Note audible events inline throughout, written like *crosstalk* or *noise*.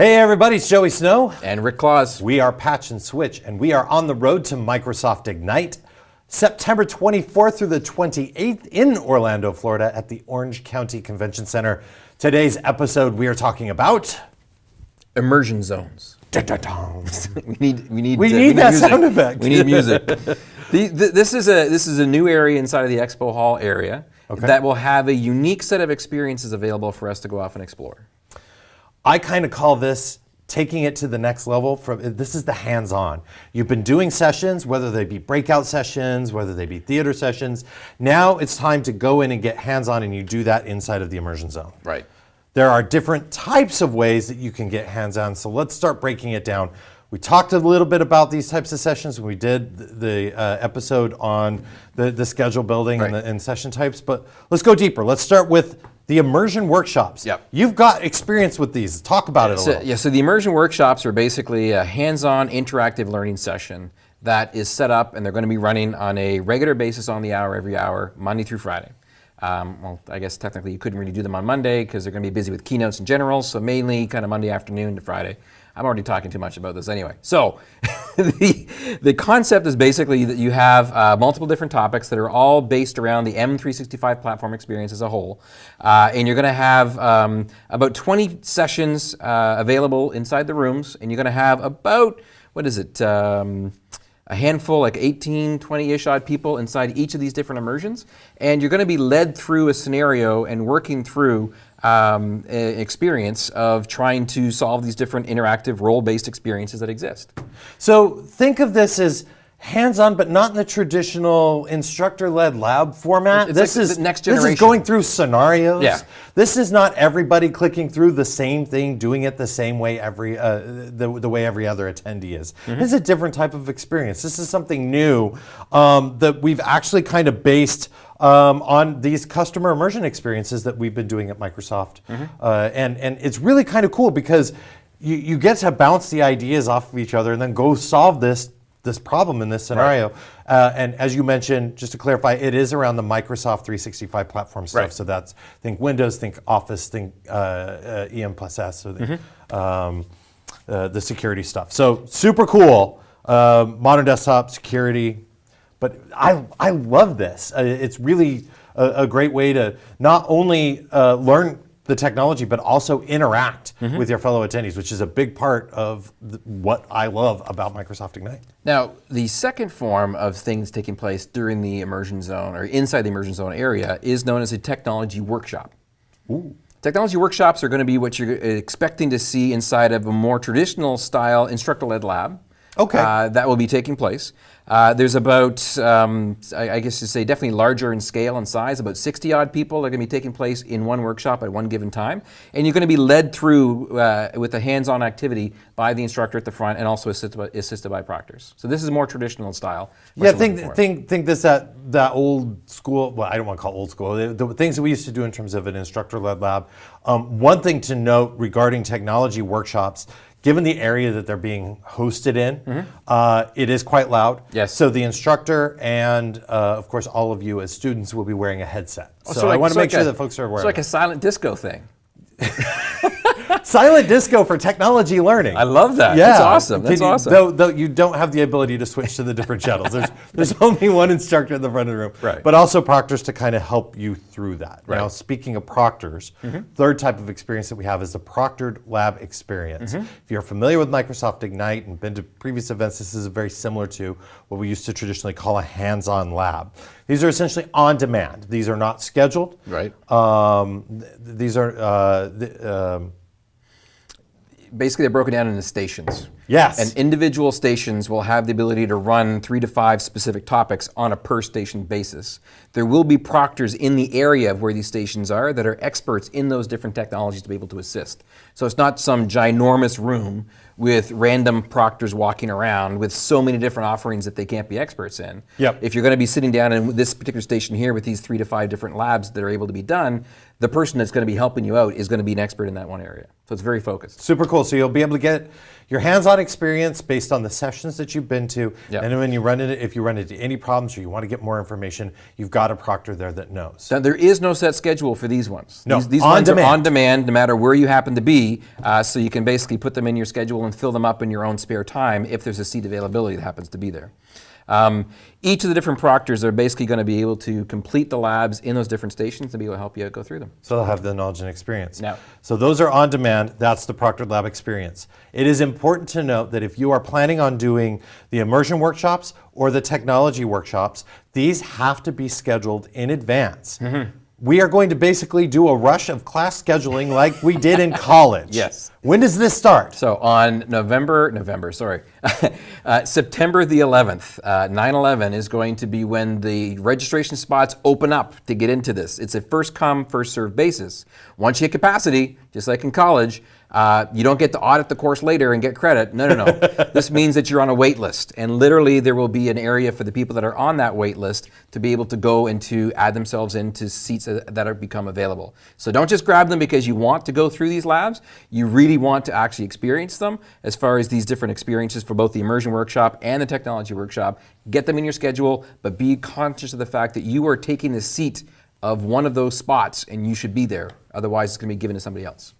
Hey everybody, it's Joey Snow. And Rick Claus. We are Patch and Switch, and we are on the road to Microsoft Ignite, September 24th through the 28th in Orlando, Florida at the Orange County Convention Center. Today's episode, we are talking about... Immersion zones. *laughs* we need, we need, we uh, need that music. sound effect. We need music. *laughs* the, the, this, is a, this is a new area inside of the Expo Hall area okay. that will have a unique set of experiences available for us to go off and explore. I kind of call this taking it to the next level from this is the hands-on. You've been doing sessions whether they be breakout sessions whether they be theater sessions. Now it's time to go in and get hands-on and you do that inside of the immersion zone. Right. There are different types of ways that you can get hands-on so let's start breaking it down. We talked a little bit about these types of sessions when we did the uh, episode on the, the schedule building right. and, the, and session types but let's go deeper. Let's start with the immersion workshops. Yep. You've got experience with these. Talk about it a so, little. Yeah, so the immersion workshops are basically a hands-on interactive learning session that is set up and they're going to be running on a regular basis on the hour every hour, Monday through Friday. Um, well, I guess technically you couldn't really do them on Monday because they're going to be busy with keynotes in general, so mainly kind of Monday afternoon to Friday. I'm already talking too much about this anyway. So *laughs* the, the concept is basically that you have uh, multiple different topics that are all based around the M365 platform experience as a whole. Uh, and you're going to have um, about 20 sessions uh, available inside the rooms. And you're going to have about, what is it, um, a handful, like 18, 20-ish odd people inside each of these different immersions. And you're going to be led through a scenario and working through um, experience of trying to solve these different interactive role-based experiences that exist. So think of this as hands-on, but not in the traditional instructor-led lab format. It's this like is next generation. This is going through scenarios. Yeah. This is not everybody clicking through the same thing, doing it the same way every uh, the, the way every other attendee is. Mm -hmm. This is a different type of experience. This is something new um, that we've actually kind of based um, on these customer immersion experiences that we've been doing at Microsoft. Mm -hmm. uh, and, and it's really kind of cool because you, you get to bounce the ideas off of each other and then go solve this this problem in this scenario. Right. Uh, and as you mentioned, just to clarify, it is around the Microsoft 365 platform stuff. Right. So that's think Windows, think Office, think uh, uh, EM plus S, so the, mm -hmm. um, uh, the security stuff. So super cool. Um, modern desktop security, but I, I love this. Uh, it's really a, a, great way to not only uh, learn the technology, but also interact mm -hmm. with your fellow attendees, which is a big part of the, what I love about Microsoft Ignite. Now, the second form of things taking place during the immersion zone or inside the immersion zone area is known as a technology workshop. Ooh. Technology workshops are going to be what you're expecting to see inside of a more traditional style instructor-led lab. Okay. Uh, that will be taking place. Uh, there's about, um, I, I, guess to say, definitely larger in scale and size, about 60 odd people are going to be taking place in one workshop at one given time. And you're going to be led through uh, with a hands-on activity by the instructor at the front and also assisted by, assisted by proctors. So this is more traditional style. Yeah, think, think, think this that, that old school, well, I don't want to call old school, the, the things that we used to do in terms of an instructor-led lab. Um, one thing to note regarding technology workshops given the area that they're being hosted in, mm -hmm. uh, it is quite loud. Yes. So the instructor and, uh, of course, all of you as students will be wearing a headset. Oh, so, so like, I want to so make like sure a, that folks are aware. It's like a silent disco thing. *laughs* Silent disco for technology learning. I love that. Yeah. That's awesome. That's you, awesome. Though, though you don't have the ability to switch to the different channels. There's, *laughs* there's only one instructor in the front of the room. Right. But also proctors to kind of help you through that. Right. Now, speaking of proctors, mm -hmm. third type of experience that we have is the proctored lab experience. Mm -hmm. If you're familiar with Microsoft Ignite and been to previous events, this is very similar to what we used to traditionally call a hands-on lab. These are essentially on demand. These are not scheduled. Right. Um, th these are uh, the, um, basically they're broken down into stations. Yes. And individual stations will have the ability to run three to five specific topics on a per station basis. There will be proctors in the area of where these stations are that are experts in those different technologies to be able to assist. So it's not some ginormous room with random proctors walking around with so many different offerings that they can't be experts in. Yep. If you're going to be sitting down in this particular station here with these three to five different labs that are able to be done, the person that's going to be helping you out is going to be an expert in that one area. So it's very focused. Super cool. So you'll be able to get your hands-on experience based on the sessions that you've been to. Yep. And when you run into, if you run into any problems or you want to get more information, you've got a proctor there that knows. Now, there is no set schedule for these ones. No, these, these on ones are on demand, no matter where you happen to be. Uh, so you can basically put them in your schedule and fill them up in your own spare time if there's a seat availability that happens to be there. Um, each of the different proctors are basically going to be able to complete the labs in those different stations and be able to help you go through them. So they'll have the knowledge and experience. Now- So those are on demand. That's the Proctored Lab experience. It is important to note that if you are planning on doing the immersion workshops or the technology workshops, these have to be scheduled in advance. Mm-hmm. We are going to basically do a rush of class scheduling like we did in college. Yes. When does this start? So on November, November, sorry, *laughs* uh, September the 11th, uh, 9/11 is going to be when the registration spots open up to get into this. It's a first come, first served basis. Once you hit capacity, just like in college, uh, you don't get to audit the course later and get credit. No, no, no. *laughs* this means that you're on a wait list, and literally there will be an area for the people that are on that wait list to be able to go and to add themselves into seats that are become available. So don't just grab them because you want to go through these labs. You really want to actually experience them as far as these different experiences for both the immersion workshop and the technology workshop. Get them in your schedule, but be conscious of the fact that you are taking the seat of one of those spots and you should be there. Otherwise, it's going to be given to somebody else.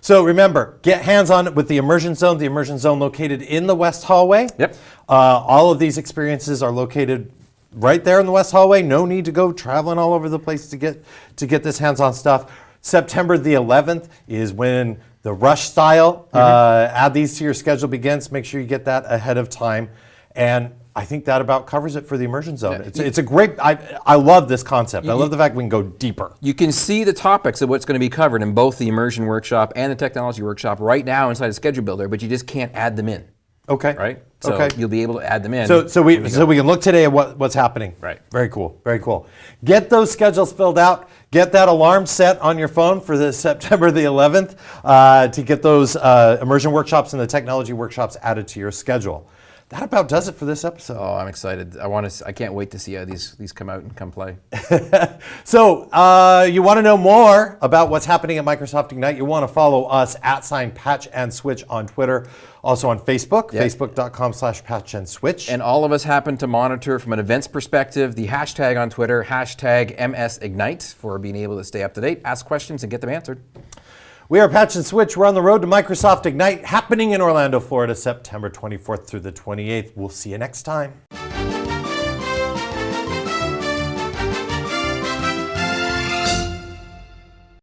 So remember, get hands-on with the immersion zone. The immersion zone located in the west hallway. Yep. Uh, all of these experiences are located right there in the west hallway. No need to go traveling all over the place to get to get this hands-on stuff. September the 11th is when the rush style. Uh, add these to your schedule begins. Make sure you get that ahead of time. And I think that about covers it for the immersion zone. It's, it's a great. I I love this concept. I love the fact we can go deeper. You can see the topics of what's going to be covered in both the immersion workshop and the technology workshop right now inside the schedule builder, but you just can't add them in, Okay. right? So okay. you'll be able to add them in. So, so we, so we can look today at what, what's happening. Right. Very cool. Very cool. Get those schedules filled out. Get that alarm set on your phone for the *laughs* September the 11th uh, to get those uh, immersion workshops and the technology workshops added to your schedule. That about does it for this episode. Oh, I'm excited. I want to. I can't wait to see how these these come out and come play. *laughs* So, uh, you want to know more about what's happening at Microsoft Ignite? You want to follow us at sign patch and switch on Twitter, also on Facebook, Yeah. facebook.com slash patch and switch. And all of us happen to monitor from an events perspective the hashtag on Twitter, hashtag MSIgnite, for being able to stay up to date, ask questions, and get them answered. We are Patch and Switch. We're on the road to Microsoft Ignite happening in Orlando, Florida, September 24th through the 28th. We'll see you next time.